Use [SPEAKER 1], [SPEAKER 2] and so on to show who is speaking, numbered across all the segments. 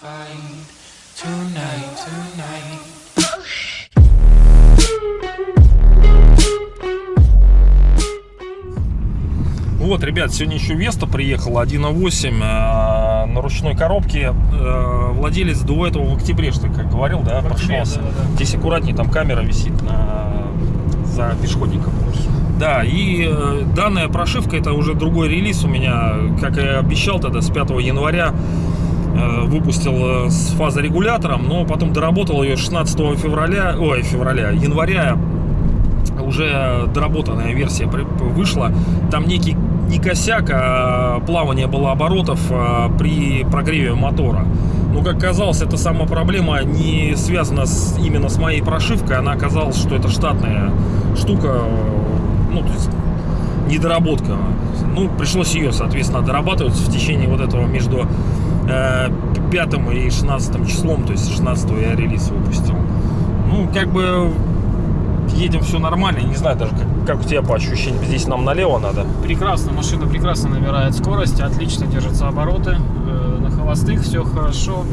[SPEAKER 1] find tonight, tonight.
[SPEAKER 2] Вот, ребят, сегодня еще Веста приехала 1.8 э, на ручной коробке. Э, владелец до этого в октябре, что как говорил, да, прошелся.
[SPEAKER 3] да, да.
[SPEAKER 2] Здесь аккуратнее, там камера висит на, за пешеходником. Да, и э, данная прошивка, это уже другой релиз у меня, как я обещал тогда, с 5 января выпустил э, с фазорегулятором, но потом доработал ее 16 февраля, ой, февраля, января уже доработанная версия вышла. Там некий не косяк, а плавание было оборотов а, при прогреве мотора. Но, как оказалось, эта сама проблема не связана с, именно с моей прошивкой. Она оказалась, что это штатная штука, ну, то есть недоработка. Ну, пришлось ее, соответственно, дорабатывать в течение вот этого между 5 и 16 числом, то есть 16 я релиз выпустил. Ну, как бы едем все нормально. Не знаю даже, как, как у тебя по ощущениям. Здесь нам налево надо.
[SPEAKER 3] Прекрасно, машина прекрасно набирает скорость, отлично держатся обороты, э, на холостых все хорошо,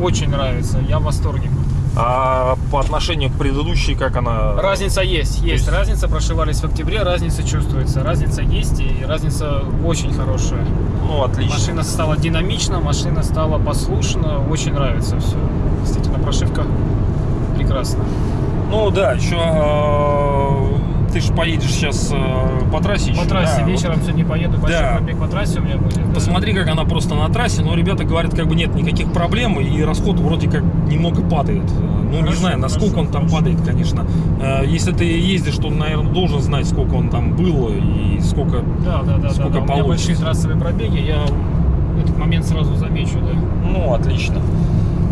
[SPEAKER 3] очень нравится, я в восторге.
[SPEAKER 2] А по отношению к предыдущей, как она...
[SPEAKER 3] Разница есть, есть,
[SPEAKER 2] есть-
[SPEAKER 3] разница, прошивались в октябре, разница чувствуется, разница есть и разница очень хорошая.
[SPEAKER 2] Ну, отлично.
[SPEAKER 3] Машина стала динамична, машина стала послушна, очень нравится все. Действительно, прошивка прекрасна.
[SPEAKER 2] Ну, да, еще... э, ты же поедешь сейчас э, по трассе еще.
[SPEAKER 3] По трассе
[SPEAKER 2] да, вот
[SPEAKER 3] вечером сегодня поеду, большой
[SPEAKER 2] Да.
[SPEAKER 3] пробег по трассе у меня будет. да.
[SPEAKER 2] Посмотри, как она просто на трассе, но ребята говорят, как бы нет никаких проблем, и расход вроде как немного падает. Ну, не
[SPEAKER 3] Хорошо,
[SPEAKER 2] знаю, насколько
[SPEAKER 3] хорошо,
[SPEAKER 2] он там
[SPEAKER 3] хорошо.
[SPEAKER 2] падает, конечно. Э, Если ты ездишь, то, наверное, должен знать, сколько он там был и сколько...
[SPEAKER 3] Да, да, да, да,
[SPEAKER 2] Сколько
[SPEAKER 3] да. У меня
[SPEAKER 2] получится?
[SPEAKER 3] большие трассовые пробеги, я этот момент сразу замечу, да.
[SPEAKER 2] Ну, отлично.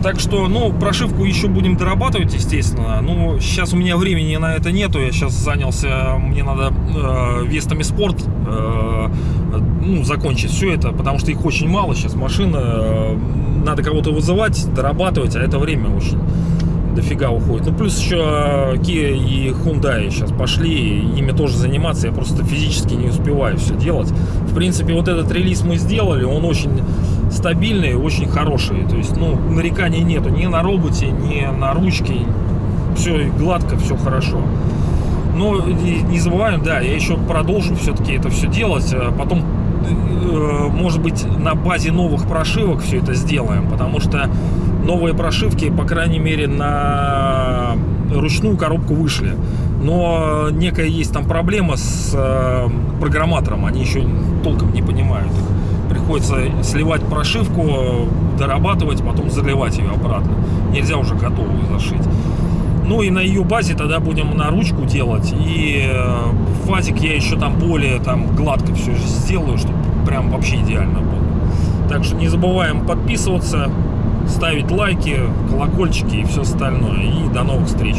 [SPEAKER 2] Так что, ну, прошивку еще будем дорабатывать, естественно. Ну, сейчас у меня времени на это нету. Я сейчас занялся, мне надо э, Вестами Спорт э, ну, закончить все это, потому что их очень мало сейчас. Машина, э, надо кого-то вызывать, дорабатывать, а это время очень дофига уходит. Ну, плюс еще э, Kia и Hyundai сейчас пошли, ими тоже заниматься. Я просто физически не успеваю все делать. В принципе, вот этот релиз мы сделали, он очень стабильный, очень хороший. То есть, ну, нареканий нету ни на роботе, ни на ручке. Все гладко, все хорошо. Но не забываем, да, я еще продолжу все-таки это все делать. а Потом, может быть, на базе новых прошивок все это сделаем, потому что новые прошивки, по крайней мере, на ручную коробку вышли. Но некая есть там проблема с э, программатором, они еще толком не понимают. Приходится сливать прошивку, дорабатывать, потом заливать ее обратно. Нельзя уже готовую зашить. Ну и на ее базе тогда будем на ручку делать. И э, фазик я еще там более там гладко все сделаю, чтобы прям вообще идеально было. Так что не забываем подписываться, ставить лайки, колокольчики и все остальное. И до новых встреч.